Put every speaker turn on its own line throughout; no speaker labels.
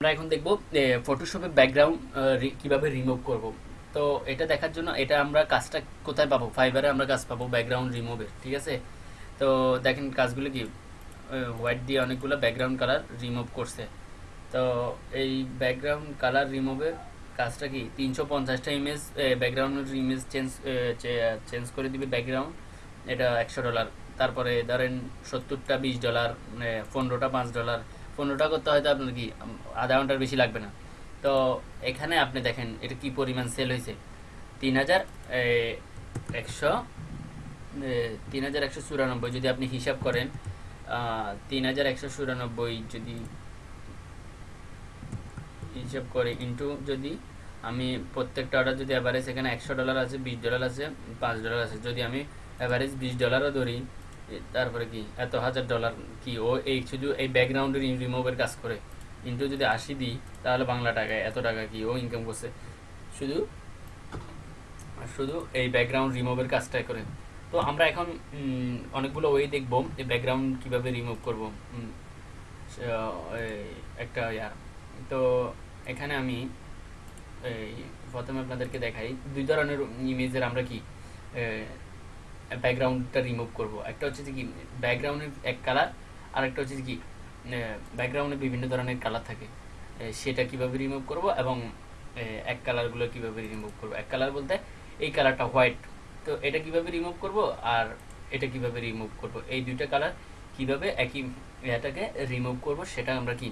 আমরা এখন দেখব ফটোশপে ব্যাকগ্রাউন্ড কীভাবে রিমুভ করব। তো এটা দেখার জন্য এটা আমরা কাজটা কোথায় পাবো? ফাইবারে আমরা কাজ পাবো ব্যাকগ্রাউন্ড রিমুভের ঠিক আছে? তো দেখেন কাজগুলো কি? হোয়াইট দিয়ে অনেকগুলো ব্যাকগ্রাউন্ড কালার রিমুভ করছে। তো এই ব্যাকগ্রাউন্ড কালার রিমুভের কাজটা কি? তিনশো পঞ্চাশটা ইমেজ ব্যাকগ্রাউন্ডের ইমেজ চেঞ্জ চেঞ্জ করে দিবে ব্যাকগ্রাউন্ড এটা একশো ডলার তারপরে ধরেন সত্তরটা, বিশ ডলার পনেরোটা, পাঁচ ডলার পনেরোটা করতে হয়তো আপনার কি আধা ঘণ্টার বেশি লাগবে না। তো এখানে আপনি দেখেন, এটা কি পরিমাণ সেল হয়েছে? তিন হাজার একশো তিন হাজার একশো চুরানব্বই যদি আপনি হিসাব করেন তিন হাজার একশো চুরানব্বই যদি হিসাব করে ইন্টু যদি আমি প্রত্যেকটা অর্ডার যদি অ্যাভারেজ এখানে একশো ডলার আছে, বিশ ডলার আছে, পাঁচ ডলার আছে, যদি আমি অ্যাভারেজ বিশ ডলারও ধরি তারপরে কি, এত হাজার ডলার কি ও এই শুধু এই ব্যাকগ্রাউন্ডের রিমুভের কাজ করে? ইন্টু যদি আশি দিই, তাহলে বাংলা টাকায় এত টাকা কি ও ইনকাম করছে? শুধু শুধু এই ব্যাকগ্রাউন্ড রিমুভের কাজটাই করে। তো আমরা এখন অনেকগুলো ওয়ে দেখব এই ব্যাকগ্রাউন্ড কীভাবে রিমুভ করব। একটা ইয়া তো এখানে আমি প্রথমে আপনাদেরকে দেখাই, দুই ধরনের ইমেজের আমরা কি ব্যাকগ্রাউন্ডটা রিমুভ করব। একটা হচ্ছে যে কি ব্যাকগ্রাউন্ডের এক কালার আর একটা হচ্ছে কি ব্যাকগ্রাউন্ডে বিভিন্ন ধরনের কালার থাকে। সেটা কীভাবে রিমুভ করব এবং এক কালারগুলো কীভাবে রিমুভ করব। এক কালার বলতে এই কালারটা হোয়াইট তো এটা কীভাবে রিমুভ করব আর এটা কীভাবে রিমুভ করব? এই দুইটা কালার কীভাবে একই এটাকে রিমুভ করব সেটা আমরা কি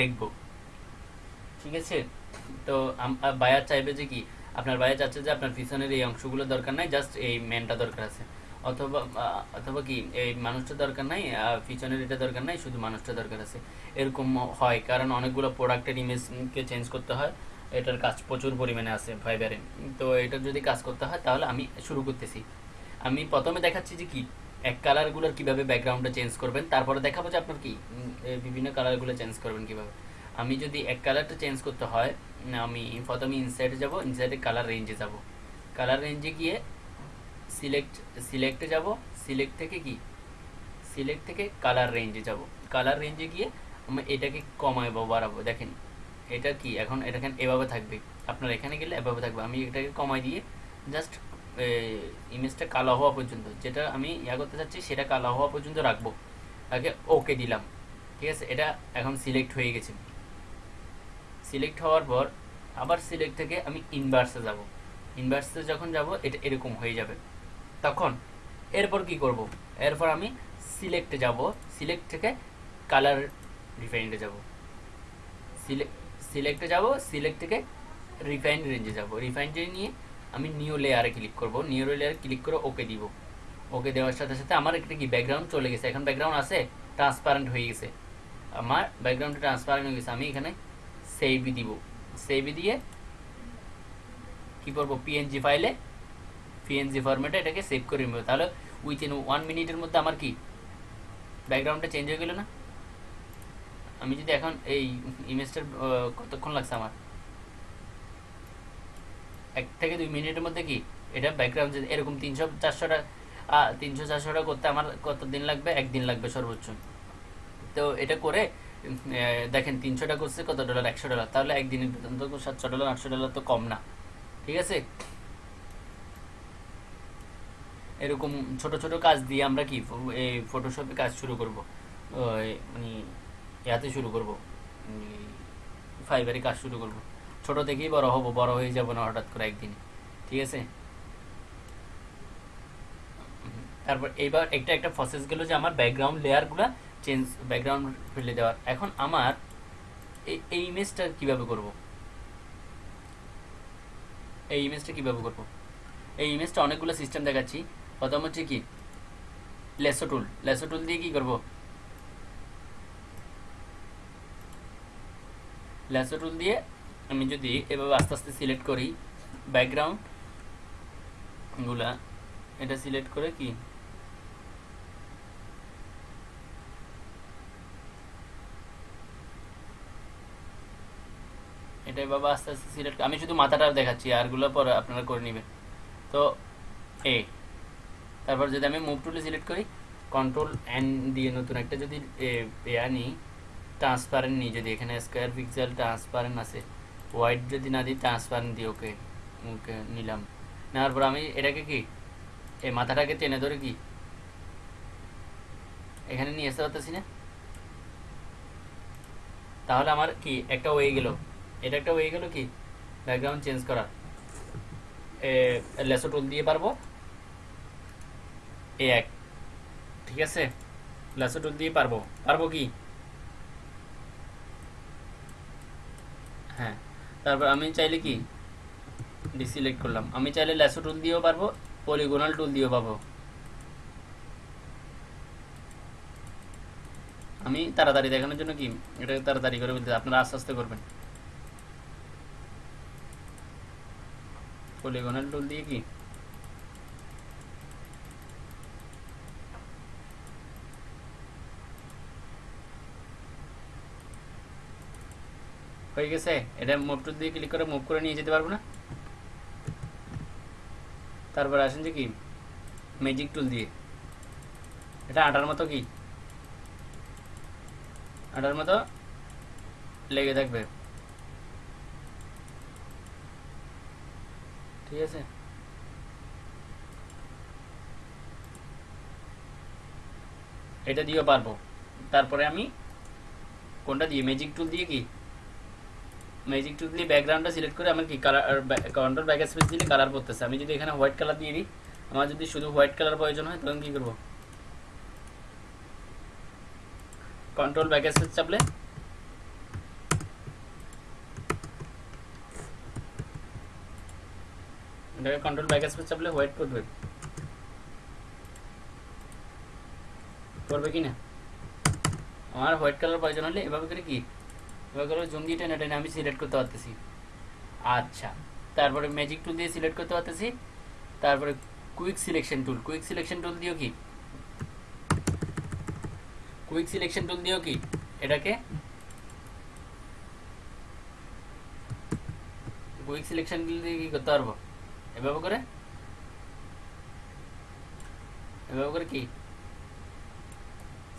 দেখব। ঠিক আছে? তো বায়ার চাইবে যে কি আপনার বায়ার চাচ্ছে যে আপনার পিছনের এই অংশগুলো দরকার নাই জাস্ট এই মেনটা দরকার আছে। অথবা অথবা কি, এই মানুষটা দরকার নাই পিছনের এটা দরকার নাই, শুধু মানুষটা দরকার আছে। এরকম হয়, কারণ অনেকগুলো প্রোডাক্টের ইমেজকে চেঞ্জ করতে হয়। এটার কাজ প্রচুর পরিমাণে আছে ফাইবারে তো এটা যদি কাজ করতে হয়, তাহলে আমি শুরু করতেছি। আমি প্রথমে দেখাচ্ছি যে কি, এক কালারগুলোর কীভাবে ব্যাকগ্রাউন্ডটা চেঞ্জ করবেন, তারপরে দেখাবো যে আপনার কি বিভিন্ন কালারগুলো চেঞ্জ করবেন কীভাবে। আমি যদি এক কালারটা চেঞ্জ করতে হয় আমি প্রথমে ইনসাইডে যাব ইনসাইডে কালার রেঞ্জে যাব। কালার রেঞ্জে গিয়ে সিলেক্ট সিলেক্টে যাব সিলেক্ট থেকে কি? সিলেক্ট থেকে কালার রেঞ্জে যাব। কালার রেঞ্জে গিয়ে আমি এটাকে কমায় বাড়াবো। দেখেন, এটা কি? এখন এটা এভাবে থাকবে? আপনার এখানে গেলে এভাবে থাকবে। আমি এটাকে কমাই দিয়ে জাস্ট ইমেজটা কালো হওয়া পর্যন্ত, যেটা আমি ইয়া করতে চাচ্ছি, সেটা কালো হওয়া পর্যন্ত রাখব। আগে ওকে দিলাম। ঠিক আছে? এটা এখন সিলেক্ট হয়ে গেছে। সিলেক্ট হওয়ার পর আবার সিলেক্ট থেকে আমি ইনভার্সে যাব। ইনভার্সে যখন যাব, এটা এরকম হয়ে যাবে। তখন এরপর কি করব? এরপর আমি সিলেক্টে যাব। সিলেক্ট থেকে কালার রিফাইন্ডে যাব। সিলেক্টে যাব সিলেক্ট থেকে রিফাইন্ড রেঞ্জে যাব। রিফাইন্ড নিয়ে আমি নিউ লেয়ারে ক্লিক করব। নিউ লেয়ারে ক্লিক করে ওকে দিব। ওকে দেওয়ার সাথে সাথে আমার একটা কি ব্যাকগ্রাউন্ড চলে গেছে। এখন ব্যাকগ্রাউন্ড আছে ট্রান্সপারেন্ট হয়ে গেছে। আমার ব্যাকগ্রাউন্ডটা ট্রান্সপারেন্ট হয়ে গেছে। আমি এখানে সেভ দিব। সেভ দিয়ে কি করব? পিএনজি ফাইলে পিএনজি ফরম্যাটে এটাকে সেভ করে নেব। তাহলে উইথিন ওয়ান মিনিটের মধ্যে আমার কি? ব্যাকগ্রাউন্ডটা চেঞ্জ হয়ে গেল না? আমি যদি এখন এই ইমেজটার কতক্ষণ লাগছে আমার? এক থেকে দুই মিনিটের মধ্যে কি? এটা ব্যাকগ্রাউন্ড এরকম তিনশো চারশোটা তিনশো চারশোটা করতে আমার কত দিন লাগবে? একদিন লাগবে সর্বোচ্চ। তো এটা করে দেখেন তিনশোটা করছে, কত ডলার একশো ডলার তাহলে একদিনের বেতন তো সাতশো ডলার আটশো ডলার তো কম না। ঠিক আছে? এরকম ছোট ছোট কাজ দিয়ে আমরা কি এই ফটোশপে কাজ শুরু করব। মানে ইয়াতে শুরু করব। ফাইবারে কাজ শুরু করব। ছোট থেকেই বড় হব, বড় হয়ে যাব না হঠাৎ করে একদিন। ঠিক আছে? তারপর এইবার একটা একটা প্রসেস গেল যে আমার ব্যাকগ্রাউন্ড লেয়ারগুলো চেঞ্জ ব্যাকগ্রাউন্ড ফেলে দেওয়ার। এখন আমার এই এই ইমেজটা কীভাবে করব? এই ইমেজটা কীভাবে করব? এই ইমেজটা অনেকগুলো সিস্টেম দেখাচ্ছি। প্রথম হচ্ছে কি? লেসো টুল লেসো টুল দিয়ে কি করব? লেসো টুল দিয়ে আমি যদি এভাবে আস্তে আস্তে সিলেক্ট করি ব্যাকগ্রাউন্ডগুলা, এটা সিলেক্ট করে কি? এটা বাবা আস্তে আস্তে সিলেক্ট আমি শুধু মাথাটা দেখাচ্ছি আরগুলো পরে আপনারা করে নেবেন। তো এ তারপর যদি আমি মুভ টুলে সিলেক্ট করি কন্ট্রোল এন দিয়ে নতুন একটা যদি এ, আনি ট্রান্সপারেন্ট নিই যদি এখানে স্কোয়ার পিক্সেল ট্রান্সপারেন্ট আছে। হোয়াইট যদি না দিই ট্রান্সপারেন্ট দিই ওকে ওকে নিলাম। নেওয়ার পর আমি এটাকে কি এই মাথাটাকে টেনে ধরে কি এখানে নিয়ে আসতে পারতেছি না? তাহলে আমার কি একটা হয়ে গেল। এটা একটা হয়ে গেল কি? ব্যাকগ্রাউন্ড চেঞ্জ করা। লেসো টুল দিয়ে পারব? এ এক। ঠিক আছে? লেসো টুল দিয়ে পারব। পারব কি? হ্যাঁ। তারপর আমি চাইলে কি? ডিসিলেক্ট করলাম। আমি চাইলে ল্যাসো টুল দিয়েও পারব পলিগোনাল টুল দিয়েও পাবো। আমি তাড়াতাড়ি দেখানোর জন্য কি? এটা তাড়াতাড়ি করে বলতে, আপনারা আস্তে আস্তে করবেন। পলিগোনাল টুল দিয়ে কি? হয়ে গেছে? এটা মুভ টুল দিয়ে ক্লিক করে মুভ করে নিয়ে যেতে পারব না? তারপর আসেন যে কি? ম্যাজিক টুল দিয়ে। এটা আটার মতো কি? আটার মতো লেগে থাকবে। ঠিক আছে? এটা দিয়েও পারব। তারপরে আমি কোনটা দিয়ে ম্যাজিক টুল দিয়ে কি? ম্যাজিক টুল দিয়ে ব্যাকগ্রাউন্ডটা সিলেক্ট করে আমার কি কালার কন্ট্রোল ব্যাক স্পেস দিলে কালার করতেছে আমি যদি এখানে হোয়াইট কালার দিয়ে দিই, আমার যদি শুধু হোয়াইট কালার প্রয়োজন হয়, তখন কি করব? কন্ট্রোল ব্যাক স্পেস চাপলে এটাকে কন্ট্রোল ব্যাক স্পেস চাপলে হোয়াইট করবে করবে কি না আমার হোয়াইট কালার প্রয়োজন হলে এভাবে করে কি এভাবে করে জঙ্গি টেনে টেনে আমি সিলেক্ট করতে পারতেছি আচ্ছা তারপরে ম্যাজিক টুল দিয়ে সিলেক্ট করতে পারতেছি তারপরে quick selection tool quick selection tool দিয়েও কি কুইক সিলেকশন টুল দিয়েও কি এটাকে কুইক সিলেকশন টুল দিয়ে কি করতে পারব এভাবে করে? এভাবে করে কি?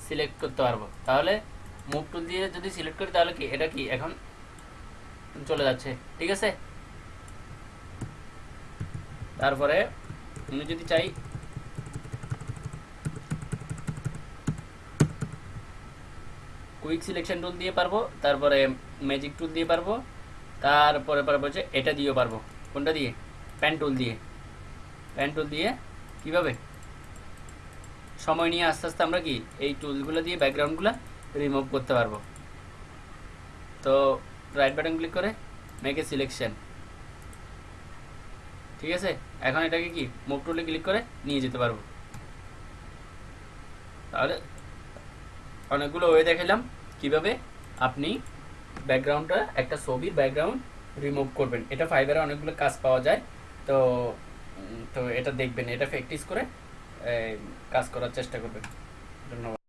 সিলেক্ট করতে পারব। তাহলে মুভ টুল দিয়ে যদি সিলেক্ট করি, তাহলে কি? এটা কি? এখন চলে যাচ্ছে। ঠিক আছে? তারপরে আমি যদি চাই কুইক সিলেকশন টুল দিয়ে পারব, তারপরে ম্যাজিক টুল দিয়ে পারব, তারপরে পারব হচ্ছে এটা দিয়েও পারব। কোনটা দিয়ে? প্যান দিয়ে। প্যান দিয়ে কীভাবে? সময় নিয়ে আস্তে আস্তে আমরা কি এই টুলগুলো দিয়ে ব্যাকগ্রাউন্ডগুলো রিমুভ করতে পারব। তো রাইট বাটন ক্লিক করে মেক সিলেকশন ঠিক আছে? এখন এটাকে কি মুভ টুলে ক্লিক করে নিয়ে যেতে পারব। তাহলে অনেকগুলো ওয়ে দেখালাম কীভাবে আপনি ব্যাকগ্রাউন্ডটা একটা ছবির ব্যাকগ্রাউন্ড রিমুভ করবেন। এটা ফাইবারে অনেকগুলো কাজ পাওয়া যায়। তো তো এটা দেখবেন এটা প্র্যাকটিস করে কাজ করার চেষ্টা করবেন। ধন্যবাদ।